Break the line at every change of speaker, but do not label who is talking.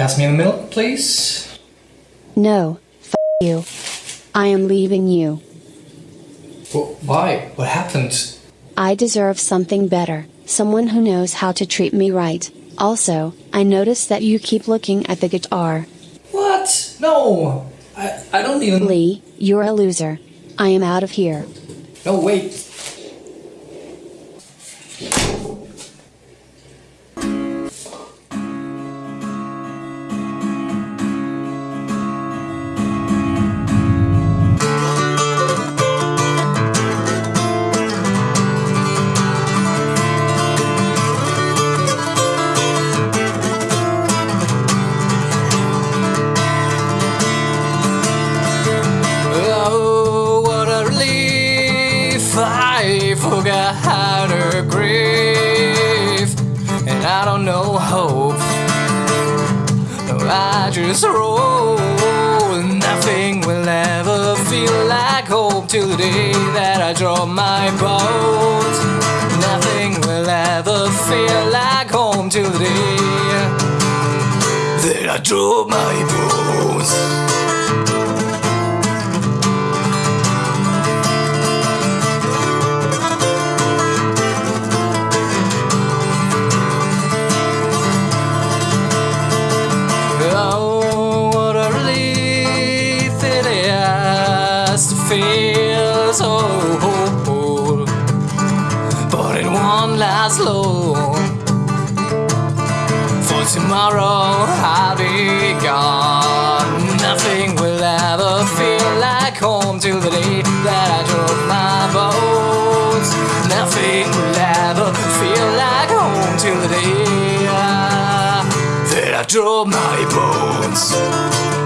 pass me in the milk, please?
No, f you. I am leaving you.
Wh- why? What happened?
I deserve something better, someone who knows how to treat me right. Also, I notice that you keep looking at the guitar.
What? No! I, I don't even.
Lee, you're a loser. I am out of here.
No, wait. Relief! I forgot how to grieve, and I don't know hope. I just roll. Nothing will ever feel like hope till the day that I drop my boat. Nothing will ever feel like home till the day that I drop my boat. Is to feel so whole. But it won't last long. For tomorrow I'll be gone. Nothing will ever feel like home till the day that I drop my boat. Nothing will ever feel like home till the day uh, that I drop my bones.